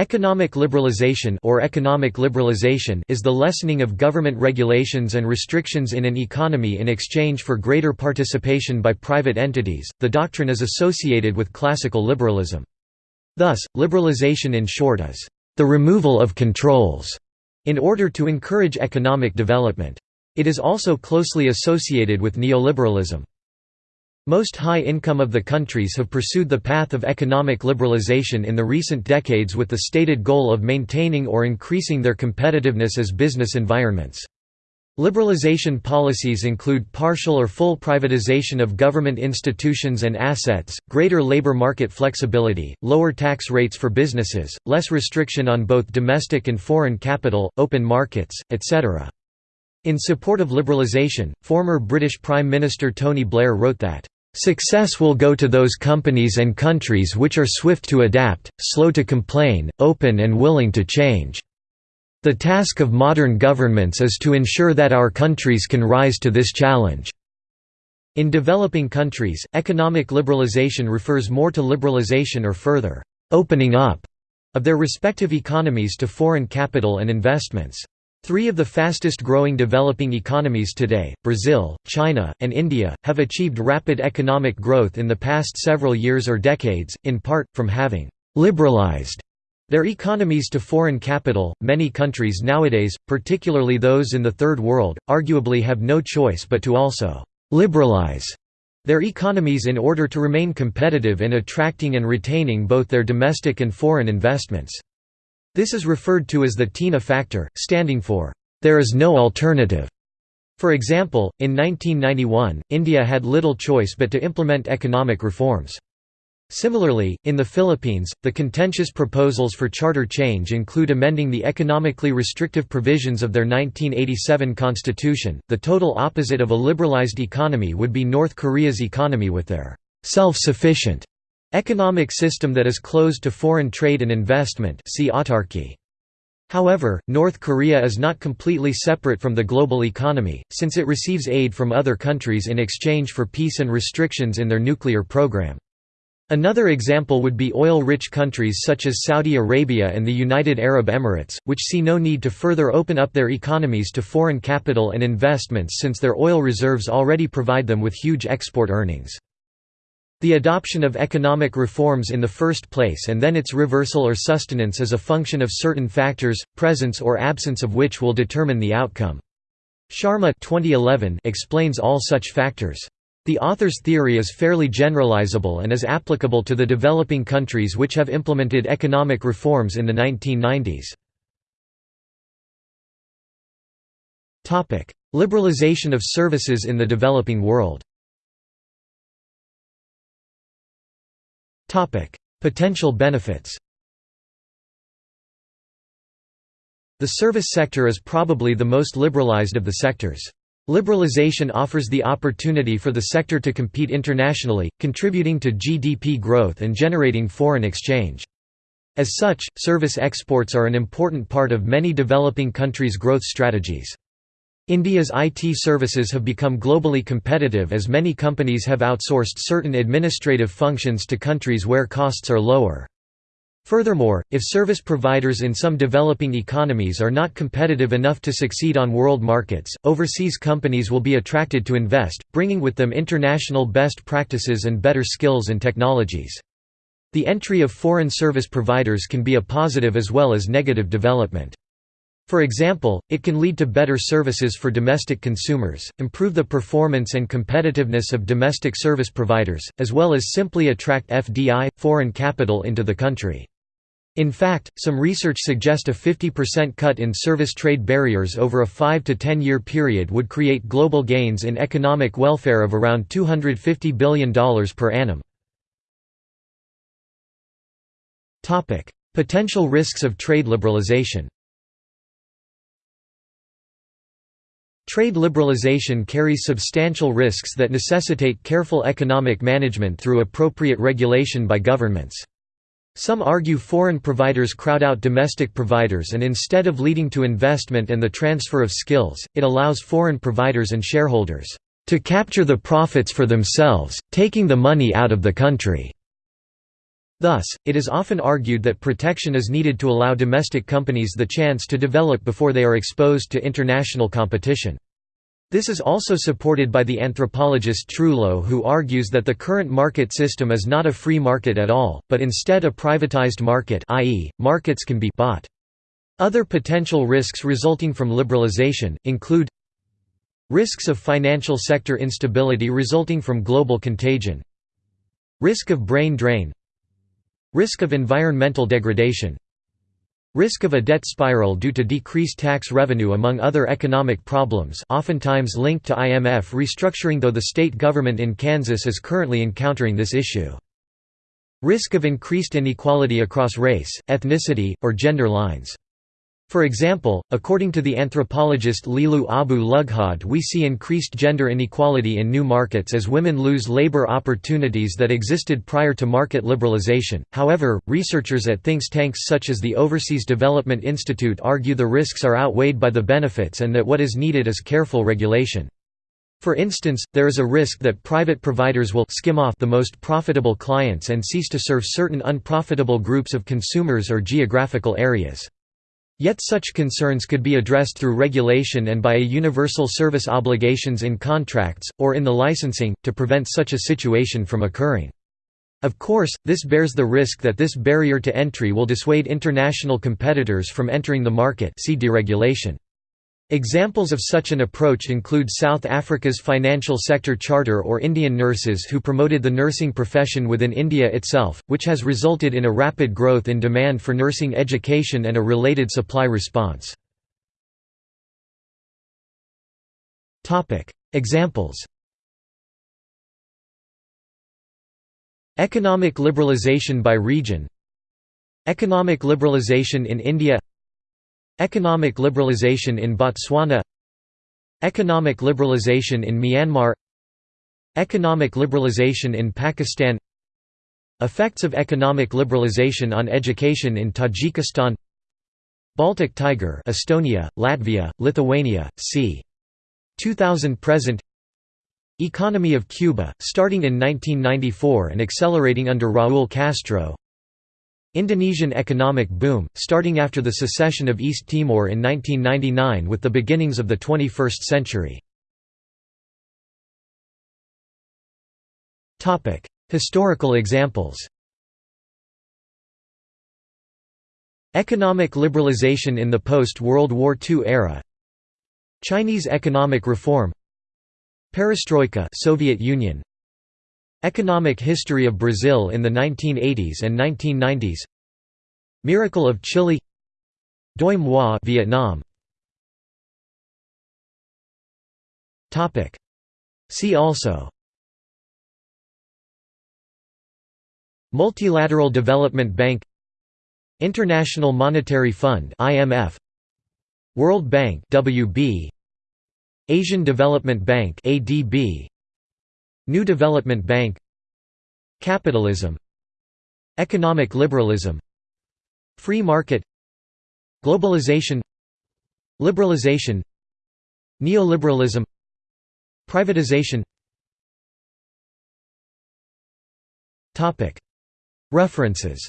Economic liberalization or economic liberalization is the lessening of government regulations and restrictions in an economy in exchange for greater participation by private entities. The doctrine is associated with classical liberalism. Thus, liberalization in short is the removal of controls in order to encourage economic development. It is also closely associated with neoliberalism. Most high income of the countries have pursued the path of economic liberalization in the recent decades with the stated goal of maintaining or increasing their competitiveness as business environments. Liberalization policies include partial or full privatization of government institutions and assets, greater labor market flexibility, lower tax rates for businesses, less restriction on both domestic and foreign capital, open markets, etc. In support of liberalisation, former British Prime Minister Tony Blair wrote that, "...success will go to those companies and countries which are swift to adapt, slow to complain, open and willing to change. The task of modern governments is to ensure that our countries can rise to this challenge." In developing countries, economic liberalisation refers more to liberalisation or further «opening up» of their respective economies to foreign capital and investments. Three of the fastest growing developing economies today, Brazil, China, and India, have achieved rapid economic growth in the past several years or decades, in part, from having «liberalized» their economies to foreign capital. Many countries nowadays, particularly those in the Third World, arguably have no choice but to also «liberalize» their economies in order to remain competitive in attracting and retaining both their domestic and foreign investments. This is referred to as the TINA factor, standing for, "...there is no alternative." For example, in 1991, India had little choice but to implement economic reforms. Similarly, in the Philippines, the contentious proposals for charter change include amending the economically restrictive provisions of their 1987 constitution. The total opposite of a liberalized economy would be North Korea's economy with their self sufficient Economic system that is closed to foreign trade and investment see autarky. However, North Korea is not completely separate from the global economy, since it receives aid from other countries in exchange for peace and restrictions in their nuclear program. Another example would be oil-rich countries such as Saudi Arabia and the United Arab Emirates, which see no need to further open up their economies to foreign capital and investments since their oil reserves already provide them with huge export earnings. The adoption of economic reforms in the first place and then its reversal or sustenance is a function of certain factors, presence or absence of which will determine the outcome. Sharma 2011 explains all such factors. The author's theory is fairly generalizable and is applicable to the developing countries which have implemented economic reforms in the 1990s. Liberalization of services in the developing world Potential benefits The service sector is probably the most liberalized of the sectors. Liberalization offers the opportunity for the sector to compete internationally, contributing to GDP growth and generating foreign exchange. As such, service exports are an important part of many developing countries' growth strategies. India's IT services have become globally competitive as many companies have outsourced certain administrative functions to countries where costs are lower. Furthermore, if service providers in some developing economies are not competitive enough to succeed on world markets, overseas companies will be attracted to invest, bringing with them international best practices and better skills and technologies. The entry of foreign service providers can be a positive as well as negative development. For example, it can lead to better services for domestic consumers, improve the performance and competitiveness of domestic service providers, as well as simply attract FDI, foreign capital into the country. In fact, some research suggest a 50% cut in service trade barriers over a 5 to 10 year period would create global gains in economic welfare of around $250 billion per annum. Potential risks of trade liberalization Trade liberalization carries substantial risks that necessitate careful economic management through appropriate regulation by governments. Some argue foreign providers crowd out domestic providers and instead of leading to investment and the transfer of skills, it allows foreign providers and shareholders to capture the profits for themselves, taking the money out of the country. Thus, it is often argued that protection is needed to allow domestic companies the chance to develop before they are exposed to international competition. This is also supported by the anthropologist Trouillot who argues that the current market system is not a free market at all, but instead a privatized market i.e., markets can be bought. Other potential risks resulting from liberalization, include Risks of financial sector instability resulting from global contagion Risk of brain drain Risk of environmental degradation Risk of a debt spiral due to decreased tax revenue among other economic problems oftentimes linked to IMF restructuring though the state government in Kansas is currently encountering this issue. Risk of increased inequality across race, ethnicity, or gender lines for example, according to the anthropologist Lila Abu Lughod we see increased gender inequality in new markets as women lose labor opportunities that existed prior to market liberalization. However, researchers at think tanks such as the Overseas Development Institute argue the risks are outweighed by the benefits and that what is needed is careful regulation. For instance, there is a risk that private providers will skim off the most profitable clients and cease to serve certain unprofitable groups of consumers or geographical areas. Yet such concerns could be addressed through regulation and by a universal service obligations in contracts, or in the licensing, to prevent such a situation from occurring. Of course, this bears the risk that this barrier to entry will dissuade international competitors from entering the market see deregulation. Examples of such an approach include South Africa's Financial Sector Charter or Indian nurses who promoted the nursing profession within India itself, which has resulted in a rapid growth in demand for nursing education and a related supply response. Examples Economic liberalization by region Economic liberalization in India Economic liberalization in Botswana. Economic liberalization in Myanmar. Economic liberalization in Pakistan. Effects of economic liberalization on education in Tajikistan. Baltic Tiger Estonia, Latvia, Lithuania, c. 2000 present. Economy of Cuba, starting in 1994 and accelerating under Raúl Castro Indonesian economic boom, starting after the secession of East Timor in 1999 with the beginnings of the 21st century. Historical examples Economic liberalization in the post-World War II era Chinese economic reform Perestroika Soviet Union Economic history of Brazil in the 1980s and 1990s Miracle of Chile. Doi Moi Vietnam. Topic. See also. Multilateral Development Bank. International Monetary Fund IMF World Bank WB Asian Development Bank ADB New Development Bank Capitalism Economic liberalism Free market Globalization Liberalization Neoliberalism Privatization. References